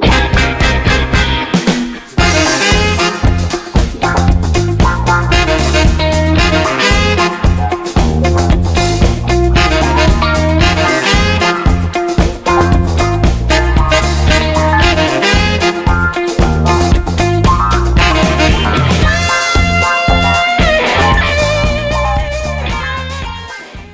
Yeah.